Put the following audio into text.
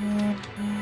Música